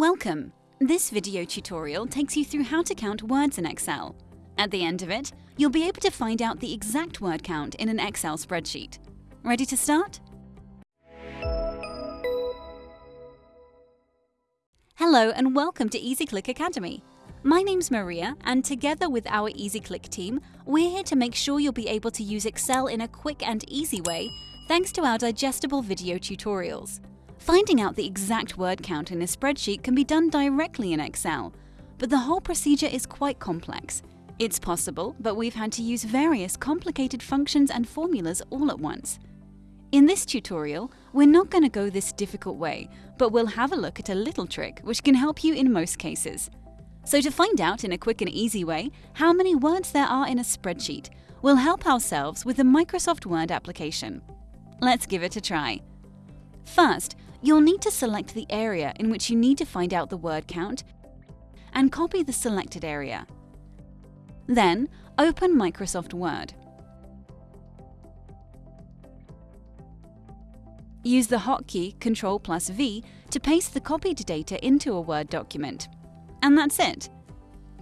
Welcome! This video tutorial takes you through how to count words in Excel. At the end of it, you'll be able to find out the exact word count in an Excel spreadsheet. Ready to start? Hello and welcome to EasyClick Academy. My name's Maria and together with our EasyClick team, we're here to make sure you'll be able to use Excel in a quick and easy way thanks to our digestible video tutorials. Finding out the exact word count in a spreadsheet can be done directly in Excel, but the whole procedure is quite complex. It's possible, but we've had to use various complicated functions and formulas all at once. In this tutorial, we're not going to go this difficult way, but we'll have a look at a little trick which can help you in most cases. So to find out in a quick and easy way how many words there are in a spreadsheet, we'll help ourselves with the Microsoft Word application. Let's give it a try. First, You'll need to select the area in which you need to find out the word count and copy the selected area. Then, open Microsoft Word. Use the hotkey Ctrl plus V to paste the copied data into a Word document. And that's it.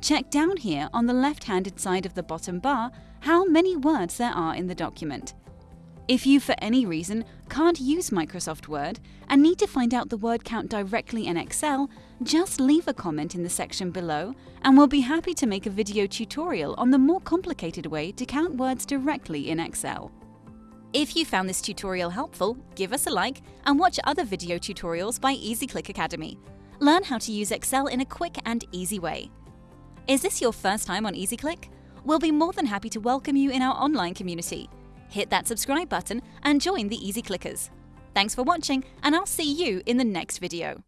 Check down here on the left-handed side of the bottom bar how many words there are in the document. If you, for any reason, can't use Microsoft Word and need to find out the word count directly in Excel, just leave a comment in the section below and we'll be happy to make a video tutorial on the more complicated way to count words directly in Excel. If you found this tutorial helpful, give us a like and watch other video tutorials by EasyClick Academy. Learn how to use Excel in a quick and easy way. Is this your first time on EasyClick? We'll be more than happy to welcome you in our online community hit that subscribe button and join the Easy Clickers. Thanks for watching and I'll see you in the next video.